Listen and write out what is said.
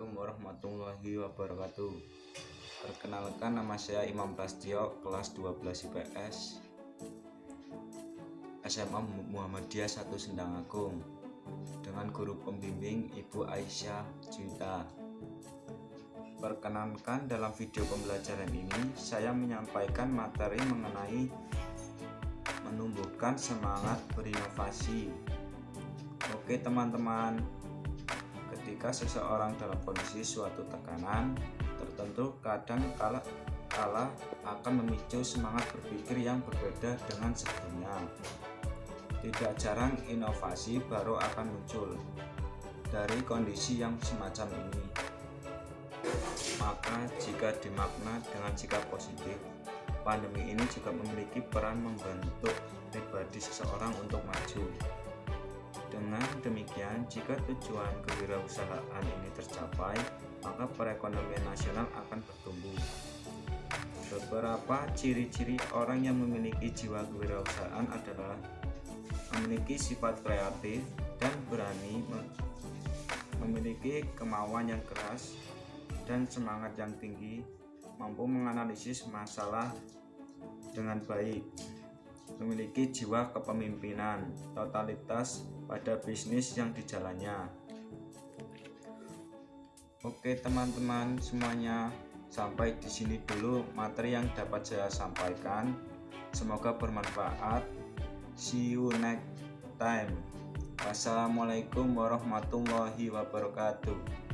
Assalamualaikum warahmatullahi wabarakatuh. Perkenalkan nama saya Imam Prastio kelas 12 IPS SMA Muhammadiyah 1 Sendang Agung dengan guru pembimbing Ibu Aisyah Cinta. Perkenankan dalam video pembelajaran ini saya menyampaikan materi mengenai menumbuhkan semangat berinovasi. Oke teman-teman ketika seseorang dalam kondisi suatu tekanan tertentu kadang kala kala akan memicu semangat berpikir yang berbeda dengan sebelumnya. Tidak jarang inovasi baru akan muncul dari kondisi yang semacam ini. Maka jika dimakna dengan sikap positif, pandemi ini juga memiliki peran membentuk pribadi seseorang untuk maju. Dengan demikian, jika tujuan kewirausahaan ini tercapai, maka perekonomian nasional akan bertumbuh. Beberapa ciri-ciri orang yang memiliki jiwa kewirausahaan adalah memiliki sifat kreatif dan berani, memiliki kemauan yang keras dan semangat yang tinggi, mampu menganalisis masalah dengan baik, memiliki jiwa kepemimpinan, totalitas pada bisnis yang dijalannya. Oke teman-teman semuanya, sampai di sini dulu materi yang dapat saya sampaikan. Semoga bermanfaat. See you next time. Wassalamualaikum warahmatullahi wabarakatuh.